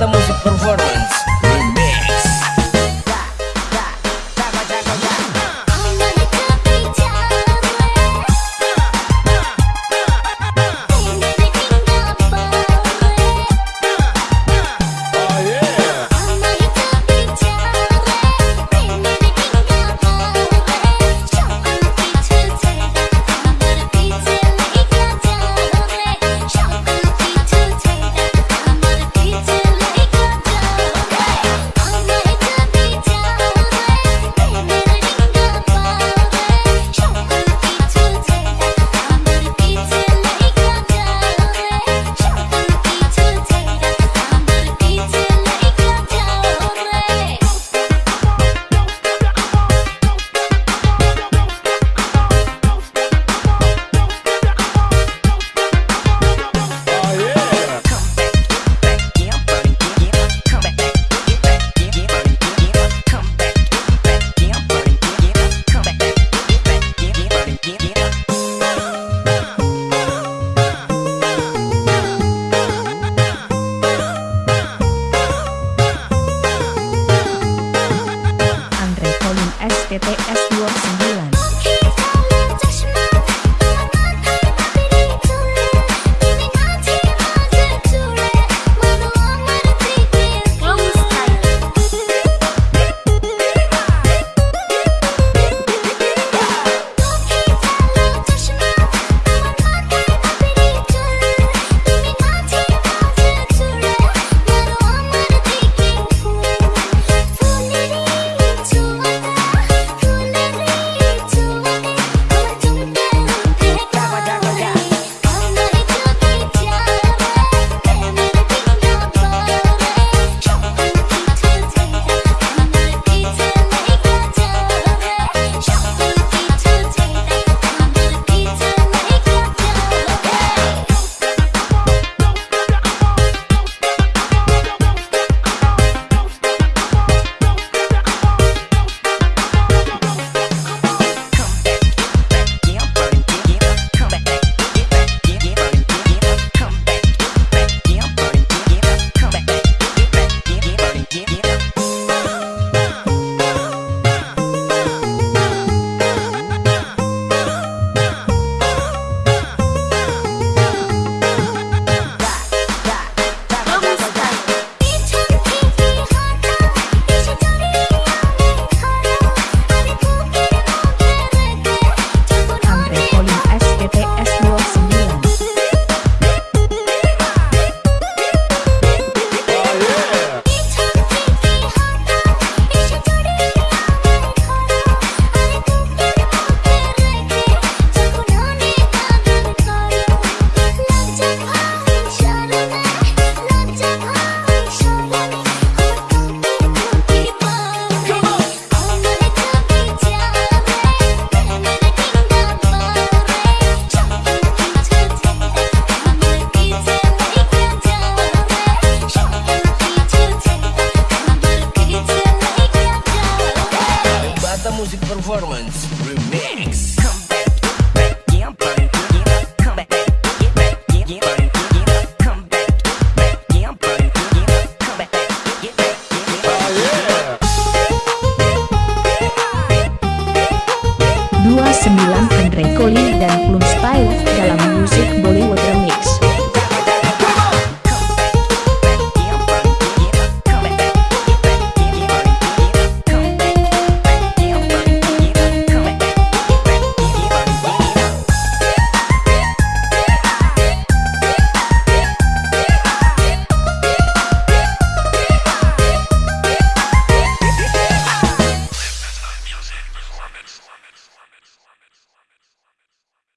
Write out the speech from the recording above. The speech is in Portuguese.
Music Performance PT It's